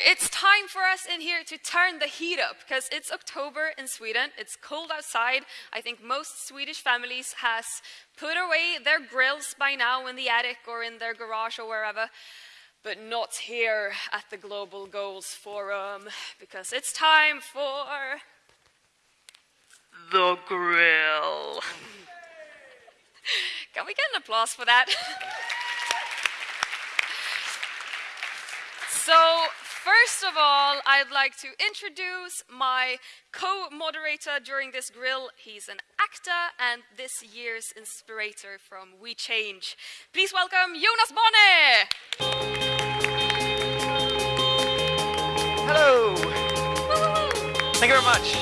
It's time for us in here to turn the heat up because it's October in Sweden. It's cold outside. I think most Swedish families has put away their grills by now in the attic or in their garage or wherever. But not here at the Global Goals Forum because it's time for the grill. Can we get an applause for that? So, first of all, I'd like to introduce my co-moderator during this grill. He's an actor and this year's inspirator from We Change. Please welcome Jonas Bonne! Hello! Thank you very much.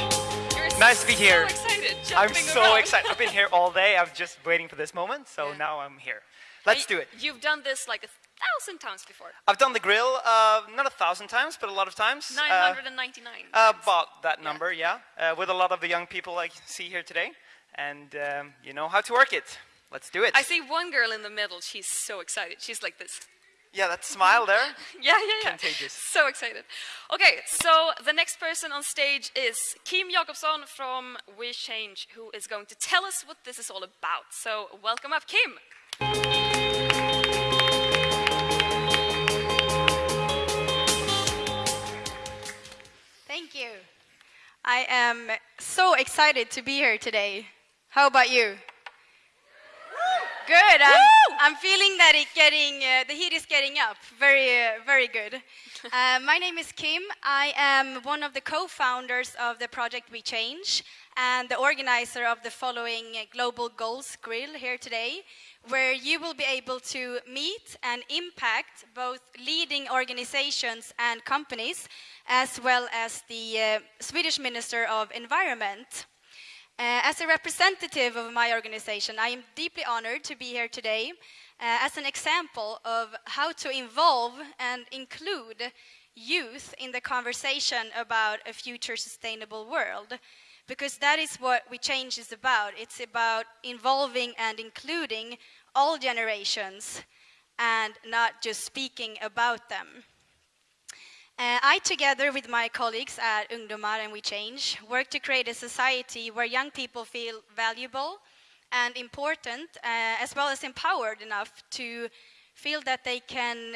You're Nice to be so here. excited, I'm so around. excited. I've been here all day. I'm just waiting for this moment, so now I'm here. Let's do it. You've done this like a thousand times before. I've done the grill, uh, not a thousand times, but a lot of times. Uh, 999. uh, about that number, yeah. Uh, with a lot of the young people I see here today. And um, you know how to work it. Let's do it. I see one girl in the middle. She's so excited. She's like this. Yeah, that smile there. Yeah, yeah, yeah. Contagious. So excited. Okay, so the next person on stage is Kim Jakobsson from We Change, who is going to tell us what this is all about. So welcome up, Kim. Thank you. I am so excited to be here today. How about you? Good. I'm, I'm feeling that it getting uh, the heat is getting up. Very, uh, very good. Uh, my name is Kim. I am one of the co-founders of the project We Change and the organizer of the following Global Goals Grill here today, where you will be able to meet and impact both leading organizations and companies, as well as the uh, Swedish Minister of Environment. Uh, as a representative of my organization, I am deeply honored to be here today uh, as an example of how to involve and include youth in the conversation about a future sustainable world. Because that is what We Change is about. It's about involving and including all generations and not just speaking about them. Uh, I, together with my colleagues at Ungdomar and We Change, work to create a society where young people feel valuable and important, uh, as well as empowered enough to feel that they can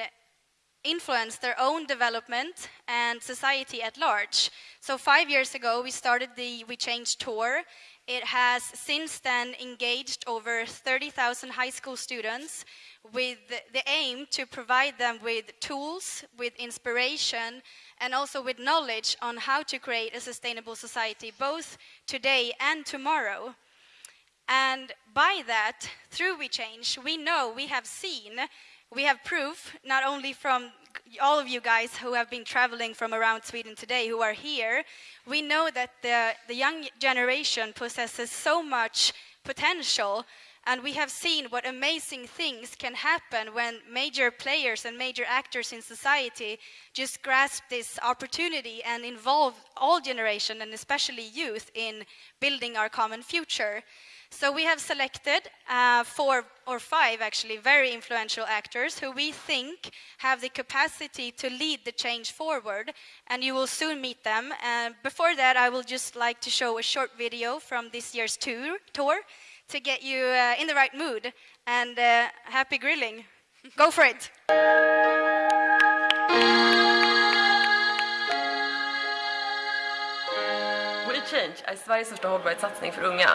influence their own development and society at large. So five years ago, we started the We Change tour. It has since then engaged over 30,000 high school students with the aim to provide them with tools, with inspiration, and also with knowledge on how to create a sustainable society, both today and tomorrow. And by that, through We Change, we know, we have seen, we have proof, not only from all of you guys who have been traveling from around Sweden today, who are here, we know that the, the young generation possesses so much potential and we have seen what amazing things can happen when major players and major actors in society just grasp this opportunity and involve all generation and especially youth in building our common future. So we have selected uh, four or five actually very influential actors who we think have the capacity to lead the change forward and you will soon meet them. And before that I will just like to show a short video from this year's tour, tour to get you uh, in the right mood and uh, happy grilling. Go for it. Change är Sveriges största hållbarhetssatsning för unga.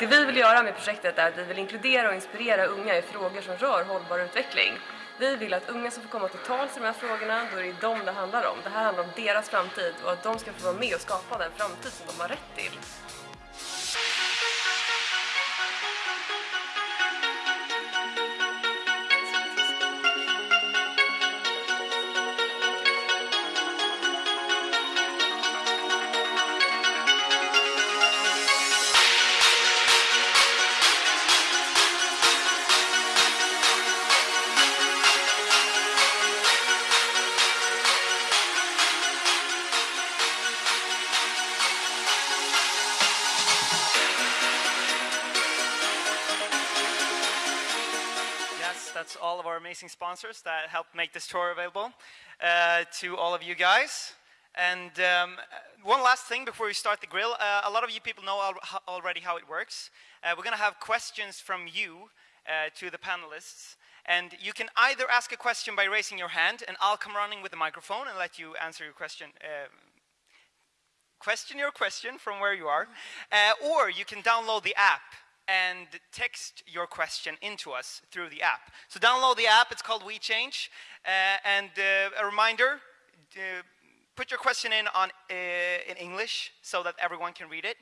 Det vi vill göra med projektet är att vi vill inkludera och inspirera unga i frågor som rör hållbar utveckling. Vi vill att unga ska få komma till tals i de här frågorna, då är det dem det handlar om. Det här handlar om deras framtid och att de ska få vara med och skapa den framtid som de har rätt till. Sponsors that helped make this tour available uh, to all of you guys. And um, one last thing before we start the grill. Uh, a lot of you people know al already how it works. Uh, we're going to have questions from you uh, to the panelists. And you can either ask a question by raising your hand, and I'll come running with the microphone and let you answer your question. Uh, question your question from where you are. Uh, or you can download the app and text your question into us through the app. So download the app, it's called WeChange. Uh, and uh, a reminder, uh, put your question in on, uh, in English so that everyone can read it.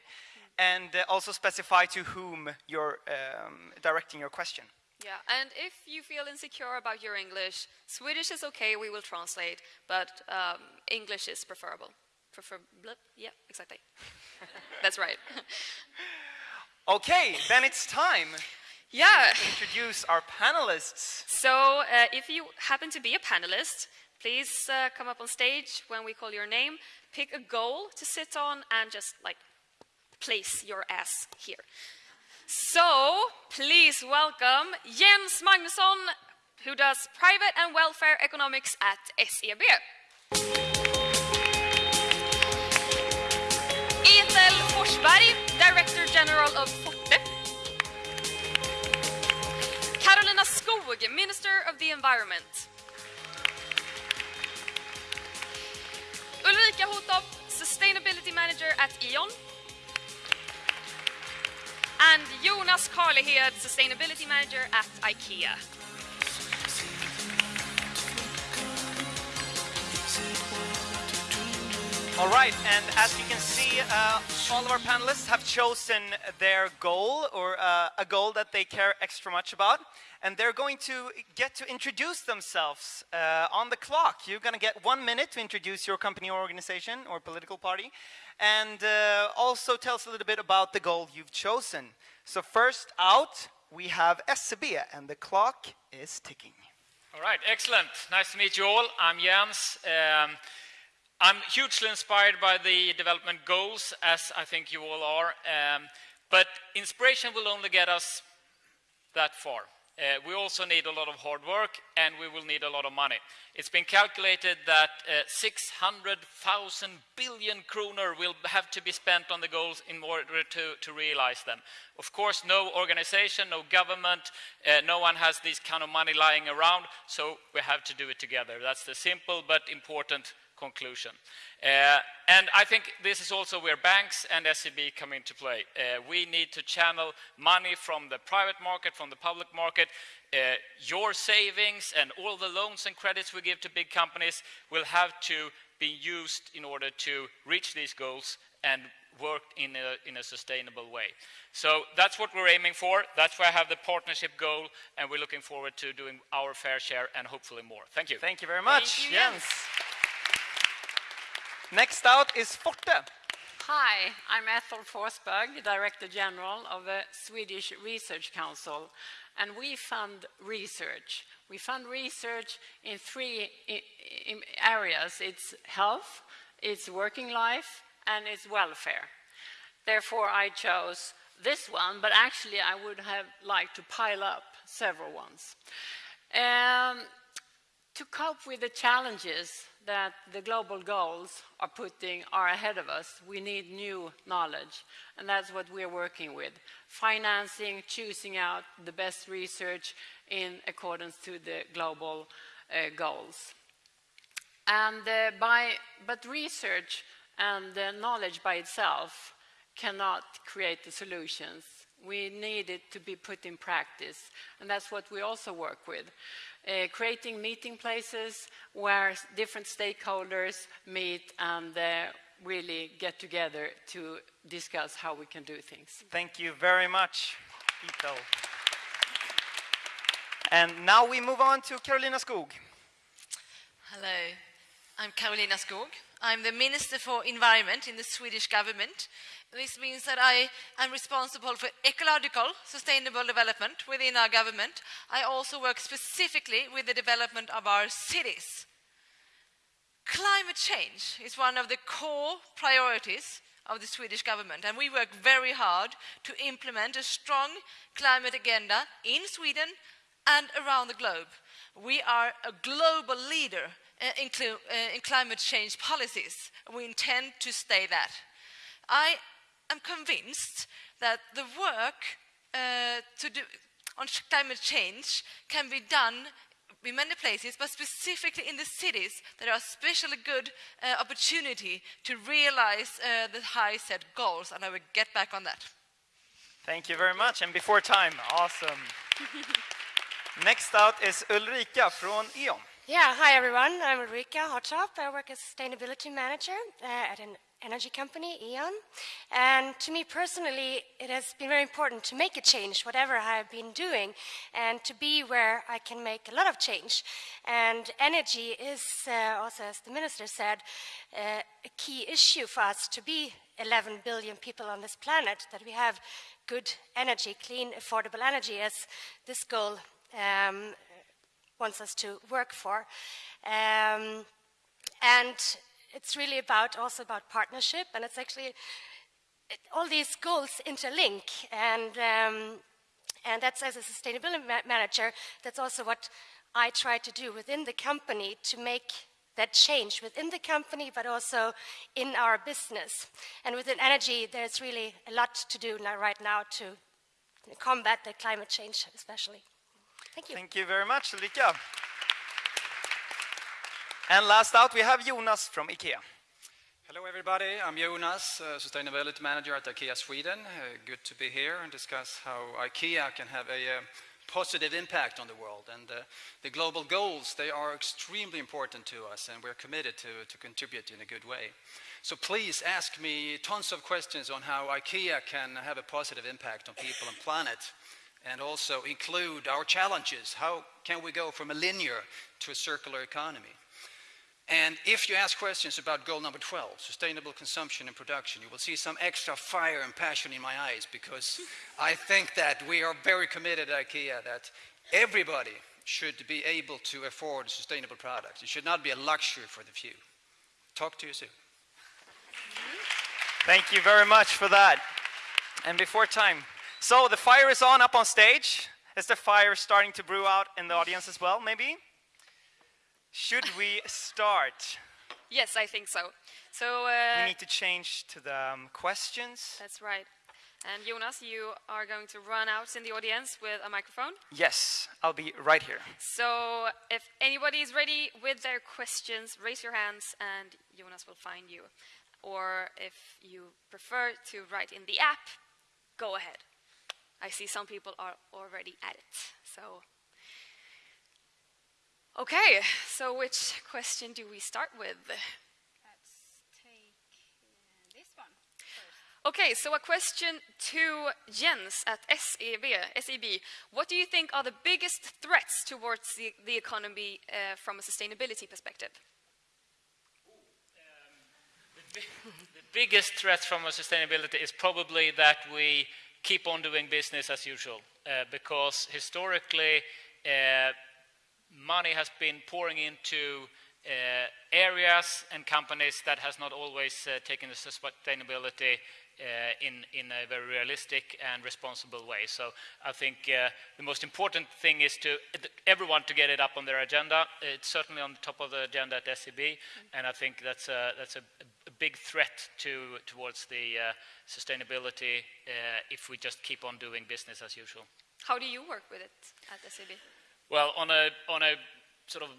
And uh, also specify to whom you're um, directing your question. Yeah, and if you feel insecure about your English, Swedish is okay, we will translate, but um, English is preferable. Prefer, yeah, exactly. That's right. Okay, then it's time Yeah. to introduce our panelists. So, uh, if you happen to be a panelist, please uh, come up on stage when we call your name, pick a goal to sit on, and just like place your ass here. So, please welcome Jens Magnusson, who does private and welfare economics at SEB. Of Forte. Carolina Skog, Minister of the Environment. Ulrika Hotop, Sustainability Manager at E.ON. And Jonas Karlehed, Sustainability Manager at IKEA. All right, and as you can see, uh, all of our panelists have chosen their goal or uh, a goal that they care extra much about. And they're going to get to introduce themselves uh, on the clock. You're going to get one minute to introduce your company or organization or political party. And uh, also tell us a little bit about the goal you've chosen. So first out, we have SEB, and the clock is ticking. All right, excellent. Nice to meet you all. I'm Jens. Um, I'm hugely inspired by the development goals, as I think you all are. Um, but inspiration will only get us that far. Uh, we also need a lot of hard work and we will need a lot of money. It's been calculated that uh, 600,000 billion kroner will have to be spent on the goals in order to, to realize them. Of course, no organization, no government, uh, no one has this kind of money lying around, so we have to do it together. That's the simple but important conclusion. Uh, and I think this is also where banks and SEB come into play. Uh, we need to channel money from the private market, from the public market. Uh, your savings and all the loans and credits we give to big companies will have to be used in order to reach these goals and work in a, in a sustainable way. So that's what we're aiming for. That's why I have the partnership goal, and we're looking forward to doing our fair share and hopefully more. Thank you. Thank you very much, Thank you, Jens. Next out is Forte. Hi, I'm Ethel Forsberg, Director General of the Swedish Research Council, and we fund research. We fund research in three areas. It's health, it's working life, and it's welfare. Therefore, I chose this one, but actually I would have liked to pile up several ones. Um, to cope with the challenges that the global goals are putting are ahead of us, we need new knowledge. And that's what we're working with. Financing, choosing out the best research in accordance to the global uh, goals. And uh, by, but research and uh, knowledge by itself cannot create the solutions. We need it to be put in practice, and that's what we also work with. Uh, creating meeting places where different stakeholders meet and uh, really get together to discuss how we can do things. Thank you very much, Ito. And now we move on to Karolina Skog. Hello, I'm Karolina Skog. I'm the Minister for Environment in the Swedish government. This means that I am responsible for ecological sustainable development within our government. I also work specifically with the development of our cities. Climate change is one of the core priorities of the Swedish government, and we work very hard to implement a strong climate agenda in Sweden and around the globe. We are a global leader uh, in, uh, in climate change policies. We intend to stay that. I am convinced that the work uh, to do on climate change can be done in many places, but specifically in the cities, there are especially good uh, opportunity to realize uh, the high set goals, and I will get back on that. Thank you very much. And before time, awesome. Next out is Ulrika från E.ON. Yeah, hi everyone. I'm Ulrika Hottop. I work as sustainability manager uh, at an energy company, E.ON. And to me personally, it has been very important to make a change, whatever I've been doing, and to be where I can make a lot of change. And energy is, uh, also as the minister said, uh, a key issue for us to be 11 billion people on this planet, that we have good energy, clean, affordable energy, as this goal um, wants us to work for. Um, and it's really about also about partnership, and it's actually it, all these goals interlink, and um, and that's as a sustainability ma- manager, that's also what I try to do within the company to make that change within the company, but also in our business. And within energy, there's really a lot to do now, right now to combat the climate change, especially. Thank you. Thank you very much, Ulrika. And last out, we have Jonas from IKEA. Hello, everybody. I'm Jonas, uh, Sustainability Manager at IKEA Sweden. Uh, good to be here and discuss how IKEA can have a uh, positive impact on the world. And uh, the global goals, they are extremely important to us, and we're committed to, to contribute in a good way. So please ask me tons of questions on how IKEA can have a positive impact on people and planet, and also include our challenges. How can we go from a linear to a circular economy? And if you ask questions about goal number 12, sustainable consumption and production, you will see some extra fire and passion in my eyes because I think that we are very committed at IKEA that everybody should be able to afford sustainable products. It should not be a luxury for the few. Talk to you soon. Thank you very much for that. And before time, so the fire is on up on stage. Is the fire starting to brew out in the audience as well, maybe? Should we start? Yes, I think so. So We uh, need to change to the um, questions. that's right. And Jonas, you are going to run out in the audience with a microphone. Yes, I'll be right here. So if anybody is ready with their questions, raise your hands and Jonas will find you. Or if you prefer to write in the app, go ahead. I see some people are already at it. So Okay, so which question do we start with? Let's take uh, this one first. Okay, so a question to Jens at SEB. SEB. What do you think are the biggest threats towards the, the economy uh, from a sustainability perspective? The biggest threat from a sustainability is probably that we keep on doing business as usual, uh, because historically, uh, money has been pouring into uh, areas and companies that has not always uh, taken the sustainability uh, in, in a very realistic and responsible way. So I think uh, the most important thing is to everyone to get it up on their agenda. It's certainly on the top of the agenda at SEB, and I think that's a, that's a, a big threat to, towards the uh, sustainability uh, if we just keep on doing business as usual. How do you work with it at SEB? Well, on a, on a sort of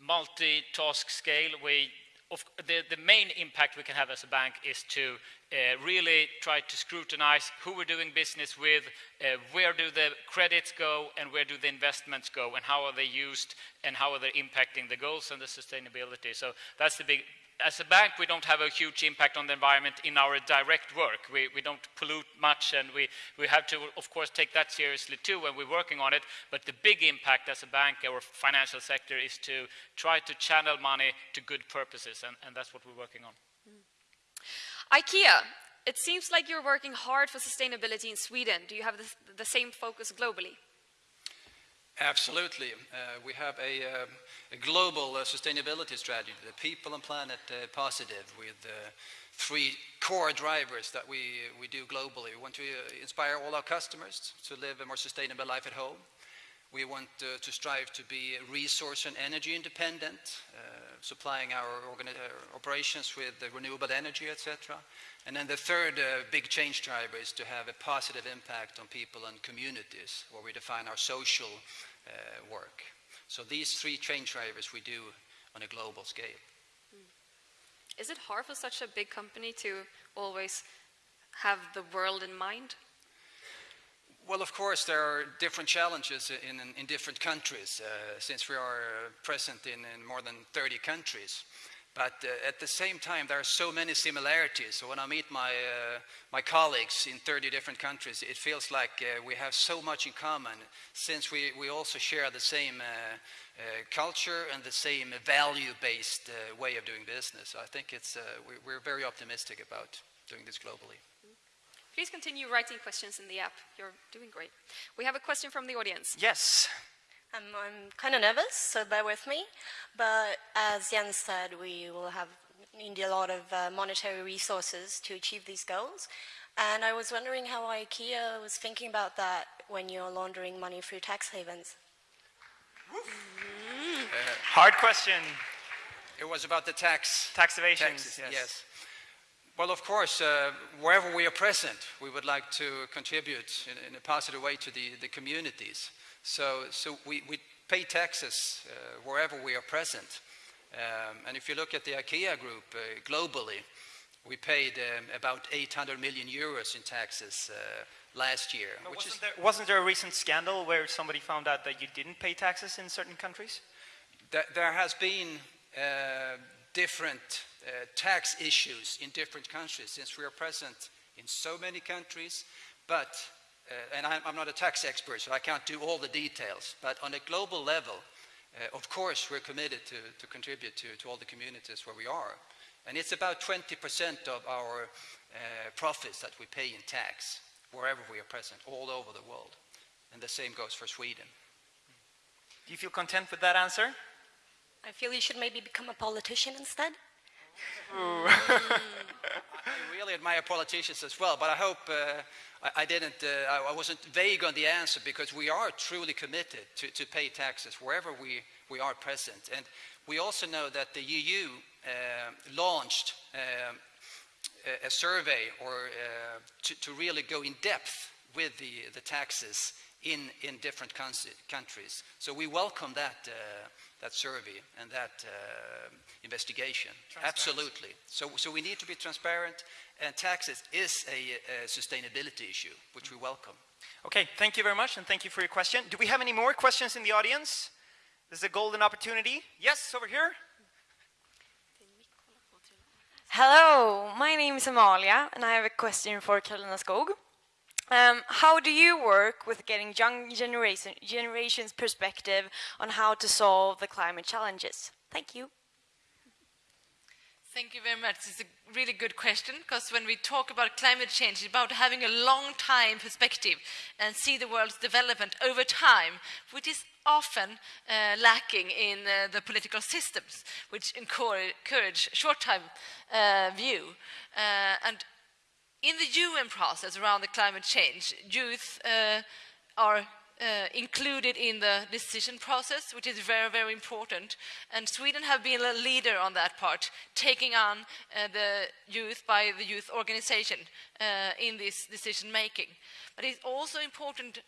multi-task scale, we, of, the, the main impact we can have as a bank is to uh, really try to scrutinize who we're doing business with, uh, where do the credits go, and where do the investments go, and how are they used, and how are they impacting the goals and the sustainability. So that's the big, as a bank, we don't have a huge impact on the environment in our direct work. We, we don't pollute much, and we, we have to, of course, take that seriously too when we're working on it. But the big impact as a bank or financial sector is to try to channel money to good purposes, and, and that's what we're working on. IKEA, it seems like you're working hard for sustainability in Sweden. Do you have the, the same focus globally? Absolutely. Uh, we have a, um, a global uh, sustainability strategy, the people and planet uh, positive, with uh, three core drivers that we, we do globally. We want to uh, inspire all our customers to live a more sustainable life at home. We want uh, to strive to be resource and energy independent, uh, supplying our uh, operations with renewable energy, etc. And then the third uh, big change driver is to have a positive impact on people and communities, where we define our social uh, work. So these three change drivers we do on a global scale. Is it hard for such a big company to always have the world in mind? Well, of course, there are different challenges in, in, in different countries, uh, since we are uh, present in, in, more than 30 countries. But uh, at the same time, there are so many similarities. So when I meet my, uh, my colleagues in 30 different countries, it feels like uh, we have so much in common, since we, we also share the same uh, culture and the same value-based way of doing business. I think it's, we, we're very optimistic about doing this globally. Please continue writing questions in the app. You're doing great. We have a question from the audience. Yes. Um, I'm kind of nervous, so bear with me. But as Jens said, we will have need a lot of uh, monetary resources to achieve these goals. And I was wondering how IKEA was thinking about that when you're laundering money through tax havens. Mm. Uh, hard question. It was about the tax. Tax evasion. Yes. yes. Well, of course, uh, wherever we are present, we would like to contribute in, in a positive way to the, the communities. So, so we, we pay taxes uh, wherever we are present. Um, and if you look at the IKEA group uh, globally, we paid um, about 800 million euros in taxes uh, last year. Which wasn't, there, wasn't there a recent scandal where somebody found out that you didn't pay taxes in certain countries? Th there has been uh, different uh, tax issues in different countries since we are present in so many countries. But, uh, and I'm, I'm, not a tax expert, so I can't do all the details, but on a global level, uh, of course, we're committed to, to contribute to, to all the communities where we are. And it's about 20% of our uh, profits that we pay in tax wherever we are present, all over the world. And the same goes for Sweden. Do you feel content with that answer? I feel you should maybe become a politician instead. I really admire politicians as well, but I hope uh, I, I, didn't, uh, I wasn't vague on the answer because we are truly committed to, to pay taxes wherever we, we are present. And we also know that the EU uh, launched um, a, a, survey or uh, to, to, really go in depth with the, the taxes in, in different countries. So we welcome that uh, that survey and that uh, investigation. Absolutely. So, so we need to be transparent, and taxes is a, a, sustainability issue, which we welcome. Okay, thank you very much, and thank you for your question. Do we have any more questions in the audience? This is a golden opportunity. Yes, over here. Hello, my name is Amalia, and I have a question for Karolina Skog. Um, how do you work with getting young generation, generation's perspective on how to solve the climate challenges? Thank you. Thank you very much. It's a really good question because when we talk about climate change, it's about having a long time perspective and see the world's development over time, which is often uh, lacking in uh, the political systems, which encourage short-time uh, view. Uh, and in the UN process around the climate change, youth uh, are uh, included in the decision process, which is very, very important. And Sweden have been a leader on that part, taking on uh, the youth by the youth organization uh, in this decision making. But it's also important,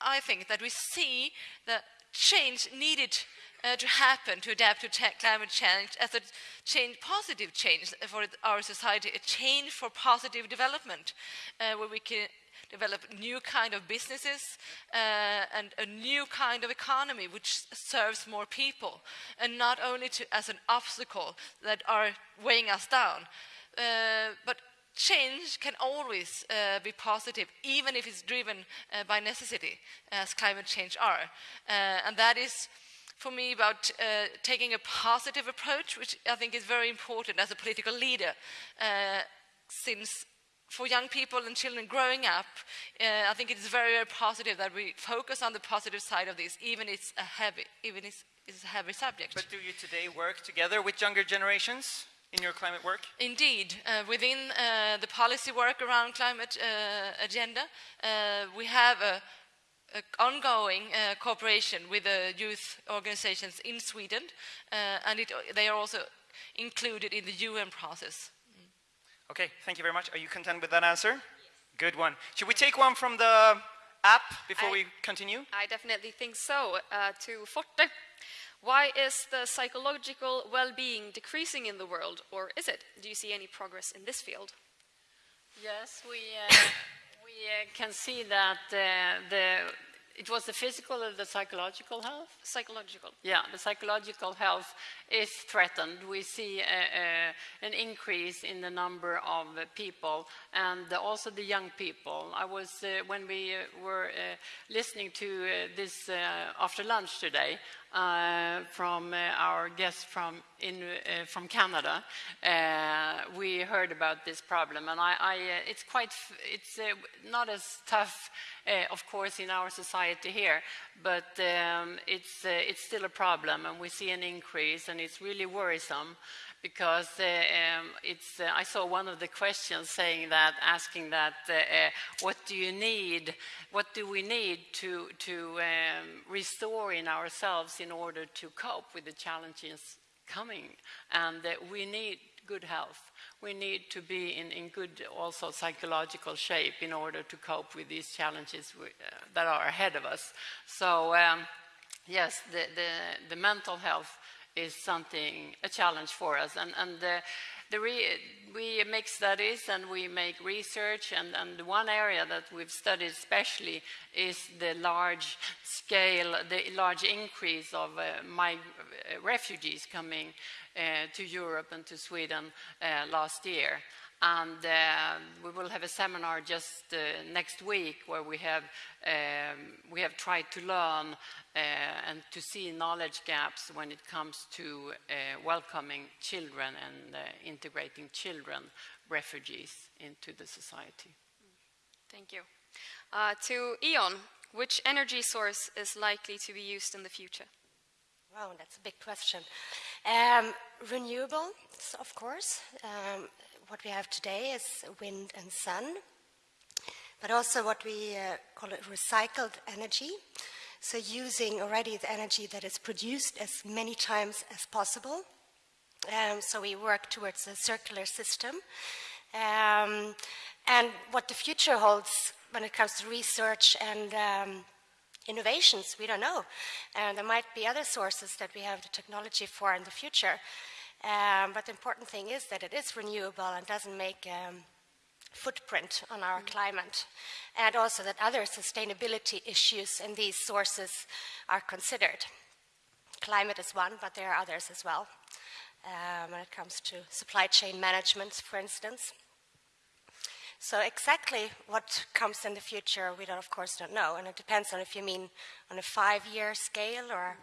I think, that we see the change needed uh, to happen to adapt to climate change as a change, positive change for our society, a change for positive development, uh, where we can develop new kind of businesses uh, and a new kind of economy which serves more people, and not only to, as an obstacle that are weighing us down, uh, but change can always uh, be positive, even if it's driven uh, by necessity, as climate change are. Uh, and that is for me about uh, taking a positive approach, which I think is very important as a political leader, uh, since for young people and children growing up, uh, I think it's very, very positive that we focus on the positive side of this, even it's a heavy, even it's, it's a heavy subject. But do you today work together with younger generations? in your climate work? Indeed. Uh, within uh, the policy work around climate uh, agenda, uh, we have a ongoing uh, cooperation with the youth organizations in Sweden, uh, and it, they are also included in the UN process. Okay, thank you very much. Are you content with that answer? Good one. Should we take one from the app before I- we continue? I definitely think so. Uh, to Forte, why is the psychological well-being decreasing in the world, or is it? Do you see any progress in this field? Yes, we, uh, we uh, can see that uh, the, it was the physical or the psychological health? Psychological. Yeah, the psychological health is threatened. We see a, a, an increase in the number of uh, people and also the young people. I was, uh, when we uh, were uh, listening to uh, this uh, after lunch today, uh, from uh, our guest from, in, uh, from Canada, uh, we heard about this problem, and I, I, uh, it's quite, it's uh, not as tough, uh, of course, in our society here, but um, it's, uh, it's still a problem, and we see an increase, and it's really worrisome because uh, um, it's, uh, I saw one of the questions saying that, asking that, uh, uh, what do you need, what do we need to, to um, restore in ourselves in order to cope with the challenges coming? And uh, we need good health. We need to be in, in good, also psychological shape in order to cope with these challenges we, uh, that are ahead of us. So, um, yes, the, the, the mental health is something, a challenge for us. And, and the re- we make studies and we make research, and, and one area that we've studied especially is the large scale, the large increase of uh, mig- uh, refugees coming uh, to Europe and to Sweden uh, last year. And uh, we will have a seminar just uh, next week where we have, um, we have tried to learn uh, and to see knowledge gaps when it comes to uh, welcoming children and uh, integrating children, refugees, into the society. Thank you. Uh, to E.ON, which energy source is likely to be used in the future? Wow, that's a big question. Um, renewables, of course. Um, what we have today is wind and sun, but also what we uh, call it recycled energy. So using already the energy that is produced as many times as possible. Um, so we work towards a circular system. Um, and what the future holds when it comes to research and um, innovations, we don't know. And there might be other sources that we have the technology for in the future. Um, but the important thing is that it is renewable and doesn't make um, footprint on our climate, and also that other sustainability issues in these sources are considered. Climate is one, but there are others as well. Um, when it comes to supply chain management, for instance. So exactly what comes in the future, we don't, of course don't know, and it depends on if you mean on a five-year scale or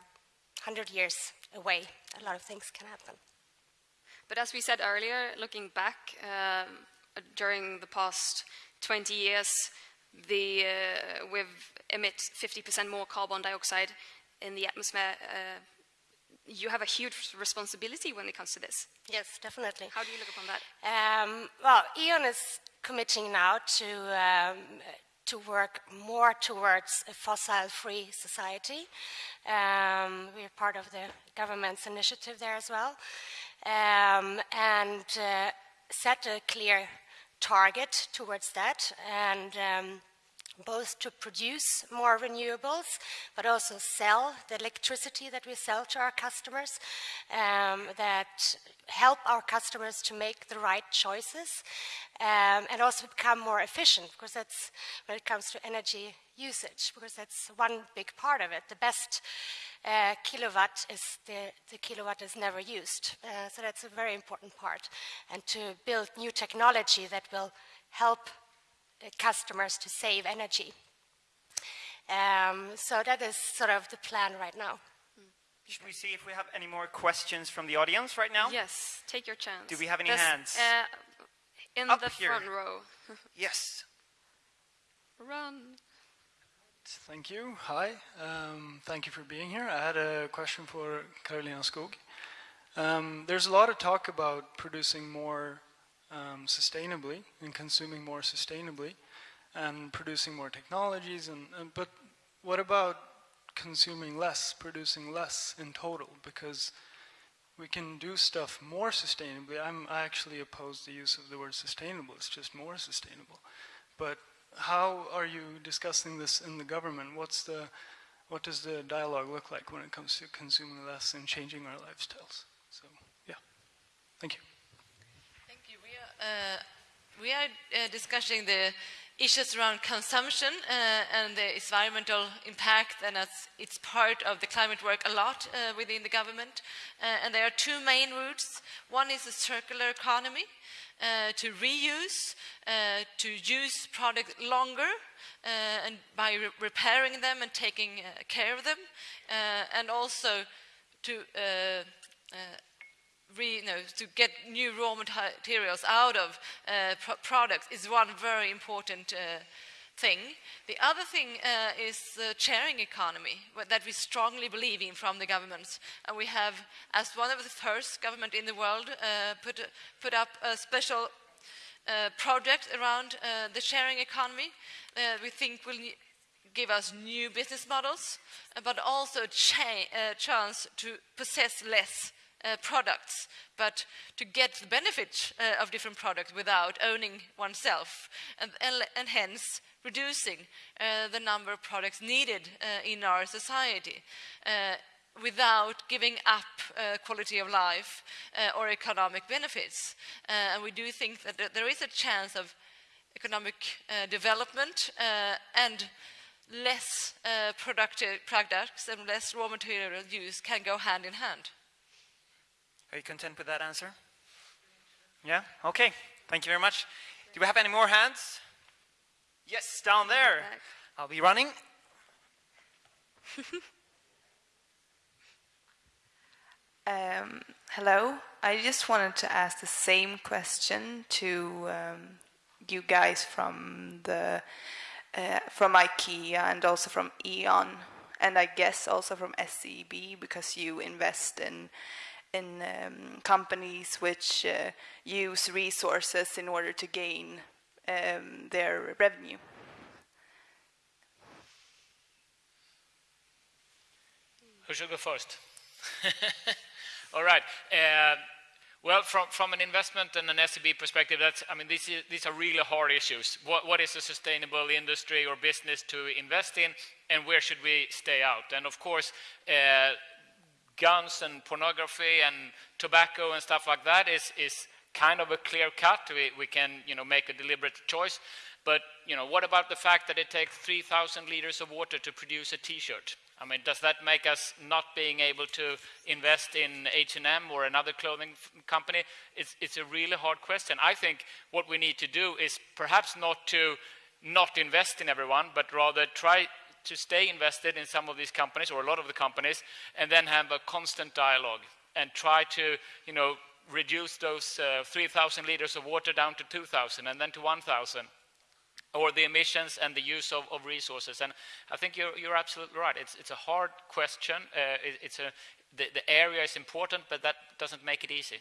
100 years away. A lot of things can happen. But as we said earlier, looking back um, during the past 20 years, the, uh, we've emit 50% more carbon dioxide in the atmosphere. Uh, you have a huge responsibility when it comes to this. Yes, definitely. How do you look upon that? Um, well, E.ON is committing now to um, to work more towards a fossil-free society. Um, we're part of the government's initiative there as well, um, and uh, set a clear target towards that, and um, both to produce more renewables, but also sell the electricity that we sell to our customers, um, that help our customers to make the right choices, um, and also become more efficient, because that's when it comes to energy usage, because that's one big part of it. The best uh, kilowatt is the, the kilowatt is never used. Uh, so that's a very important part. And to build new technology that will help uh, customers to save energy. Um, so that is sort of the plan right now. Should we see if we have any more questions from the audience right now? Yes, take your chance. Do we have any There's, hands? Uh, in Up the here. front row. Yes. Run. Thank you. Hi. Um, thank you for being here. I had a question for Karolina Skog. Um, there's a lot of talk about producing more um, sustainably and consuming more sustainably and producing more technologies. And, and but what about consuming less, producing less in total? Because we can do stuff more sustainably. I'm, I actually oppose the use of the word sustainable. It's just more sustainable. But how are you discussing this in the government? What's the, what does the dialogue look like when it comes to consuming less and changing our lifestyles? So, yeah. Thank you. Thank you. We are, uh, we are uh, discussing the issues around consumption uh, and the environmental impact, and it's part of the climate work a lot uh, within the government. Uh, and there are two main routes. One is the circular economy, uh, to reuse, uh, to use products longer, uh, and by re repairing them and taking care of them, and also to re, you know, to get new raw materials out of uh, pro products is one very important uh, thing. The other thing uh, is the sharing economy that we strongly believe in from the governments. And we have, as one of the first government in the world, uh, put, put up a special uh, project around uh, the sharing economy. we think will give us new business models, but also a chance to possess less uh, products, but to get the benefit uh, of different products without owning oneself, and, and, and hence reducing uh, the number of products needed uh, in our society uh, without giving up uh, quality of life or economic benefits. and we do think that there is a chance of economic development and less productive products and less raw material use can go hand in hand. Are you content with that answer? Yeah? Okay. Thank you very much. Do we have any more hands? Yes, down there. I'll be running. um, hello. I just wanted to ask the same question to um, you guys from the uh, from IKEA and also from E.ON, and I guess also from SEB because you invest in in um, companies which uh, use resources in order to gain um, their revenue. Who should go first? All right. Uh, well, from, from an investment and an SEB perspective, that's, I mean, these, these are really hard issues. What, what is a sustainable industry or business to invest in, and where should we stay out? And of course, uh, guns and pornography and tobacco and stuff like that is, is kind of a clear cut. We, we can you know, make a deliberate choice. But you know, what about the fact that it takes 3,000 liters of water to produce a T-shirt? I mean, does that make us not being able to invest in H&M or another clothing company? It's, it's a really hard question. I think what we need to do is perhaps not to not invest in everyone, but rather try to stay invested in some of these companies or a lot of the companies and then have a constant dialogue and try to, you know, reduce those uh, 3,000 liters of water down to 2,000 and then to 1,000 or the emissions and the use of, of, resources. And I think you're, you're absolutely right. It's, it's a hard question. Uh, it, it's a, the, the area is important, but that doesn't make it easy.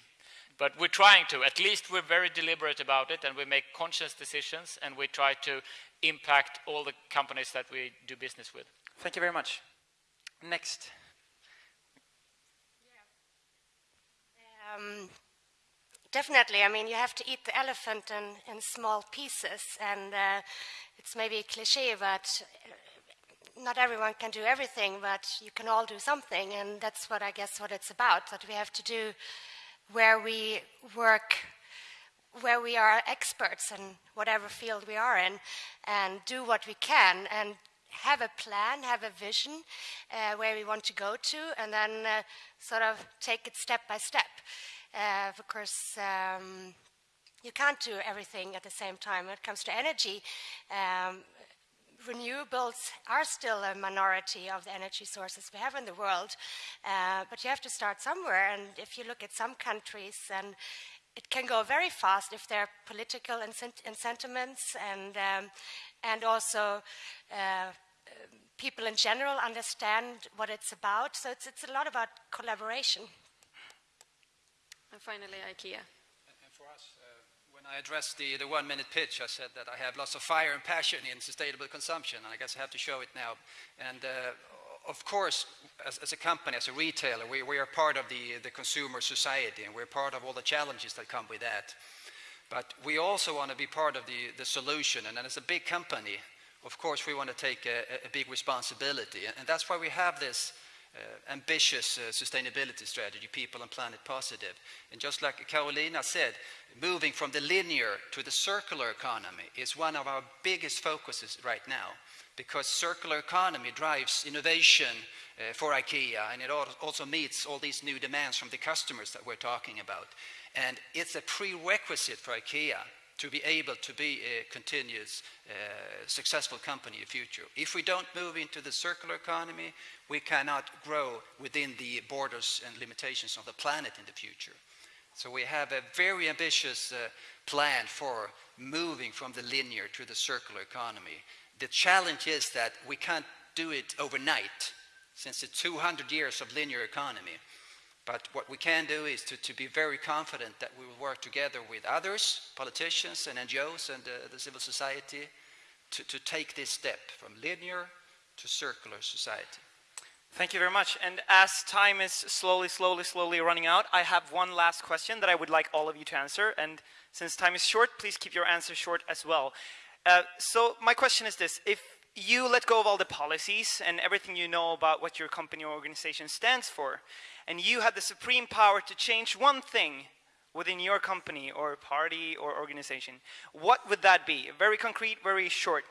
But we're trying to. At least we're very deliberate about it, and we make conscious decisions, and we try to impact all the companies that we do business with. Thank you very much. Next. Yeah. Um, definitely. I mean, you have to eat the elephant in, in small pieces, and uh, it's maybe a cliche, but uh, not everyone can do everything, but you can all do something, and that's what I guess what it's about. That we have to do where we work where we are experts in whatever field we are in and do what we can and have a plan, have a vision uh, where we want to go to, and then uh, sort of take it step by step. Uh, of course, um, you can't do everything at the same time. When it comes to energy, um, renewables are still a minority of the energy sources we have in the world, uh, but you have to start somewhere. And if you look at some countries and it can go very fast if there are political sentiments and, um, and also uh, people in general understand what it's about. So it's, it's a lot about collaboration. And finally, IKEA. And, for us, uh, When I addressed the, the one minute pitch, I said that I have lots of fire and passion in sustainable consumption, and I guess I have to show it now. And uh, of course, as, as, a company, as a retailer, we, we are part of the, the consumer society, and we're part of all the challenges that come with that. But we also want to be part of the, the solution, and as a big company, of course, we want to take a, a big responsibility. And that's why we have this uh, ambitious uh, sustainability strategy, People and Planet Positive. And just like Karolina said, moving from the linear to the circular economy is one of our biggest focuses right now because circular economy drives innovation uh, for IKEA and it also meets all these new demands from the customers that we're talking about. And it's a prerequisite for IKEA to be able to be a continuous uh, successful company in the future. If we don't move into the circular economy, we cannot grow within the borders and limitations of the planet in the future. So we have a very ambitious uh, plan for moving from the linear to the circular economy. The challenge is that we can't do it overnight since it's 200 years of linear economy. But what we can do is to, to be very confident that we will work together with others, politicians and NGOs and uh, the civil society, to, to take this step from linear to circular society. Thank you very much. And as time is slowly, slowly, slowly running out, I have one last question that I would like all of you to answer. And since time is short, please keep your answer short as well. Uh, so my question is this. If you let go of all the policies and everything you know about what your company or organization stands for, and you had the supreme power to change one thing within your company or party or organization, what would that be? Very concrete, very short.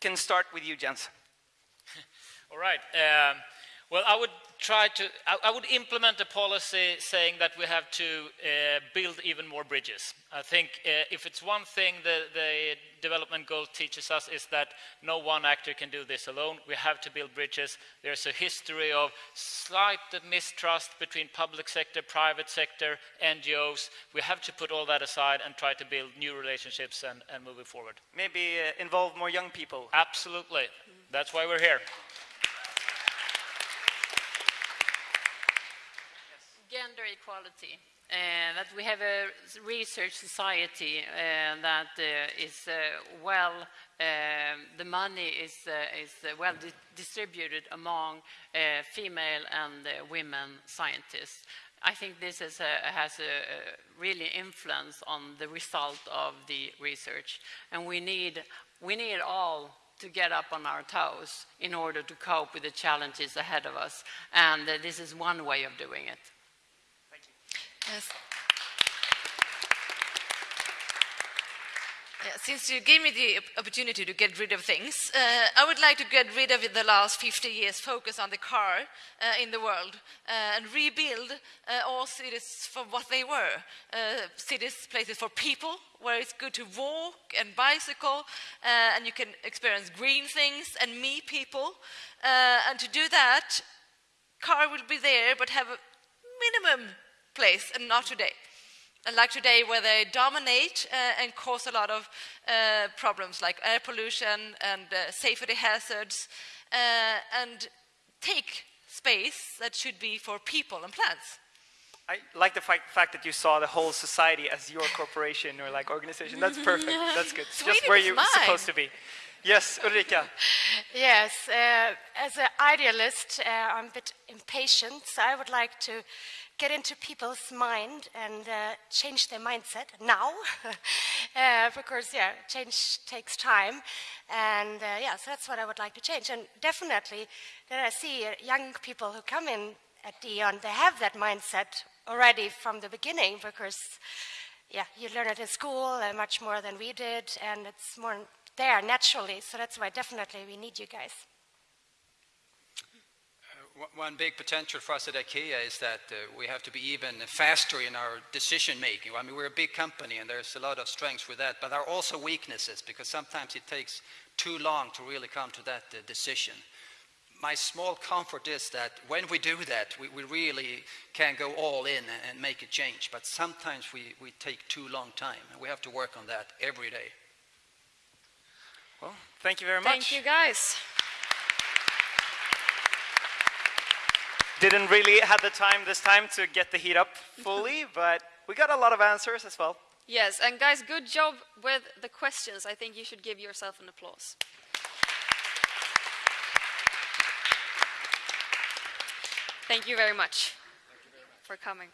Can start with you, Jens. All right. Um, well, I would try to, I, I, would implement a policy saying that we have to uh, build even more bridges. I think uh, if it's one thing the, the development goal teaches us is that no one actor can do this alone. We have to build bridges. There's a history of slight mistrust between public sector, private sector, NGOs. We have to put all that aside and try to build new relationships and, and move it forward. Maybe uh, involve more young people. Absolutely. That's why we're here. Gender equality. Uh, that we have a research society uh, that uh, is uh, well, um, the money is, uh, is uh, well di distributed among female and women scientists. I think this a, has a really influence on the result of the research. And we need, we need all to get up on our toes in order to cope with the challenges ahead of us. And this is one way of doing it. Yes. Yeah, since you gave me the opportunity to get rid of things, uh, I would like to get rid of the last 50 years focus on the car uh, in the world uh, and rebuild uh, all cities for what they were. Uh, cities, places for people, where it's good to walk and bicycle, uh, and you can experience green things and meet people. and to do that, car will be there, but have a minimum place and not today. And like today, where they dominate uh, and cause a lot of uh, problems like air pollution and uh, safety hazards, uh, and take space that should be for people and plants. I like the fact, fact, that you saw the whole society as your corporation or like organization. That's perfect. That's good. Sweden Just where you're mine. supposed to be. Yes, Ulrika. Yes, uh, as an idealist, uh, I'm a bit impatient, so I would like to get into people's mind and uh, change their mindset now. uh, because, yeah, change takes time. And, uh, yeah, so that's what I would like to change. And definitely, that I see uh, young people who come in at E.ON, they have that mindset already from the beginning because, yeah, you learn it in school uh, much more than we did, and it's more there naturally. So that's why definitely we need you guys one big potential for us at IKEA is that uh, we have to be even faster in our decision making. I mean, we're a big company and there's a lot of strengths with that, but there are also weaknesses because sometimes it takes too long to really come to that uh, decision. My small comfort is that when we do that, we, we really can go all in and, and make a change, but sometimes we, we take too long time and we have to work on that every day. Well, thank you very much. Thank you, guys. Didn't really have the time this time to get the heat up fully, but we got a lot of answers as well. Yes, and guys, good job with the questions. I think you should give yourself an applause. Thank you very much, you very much. for coming.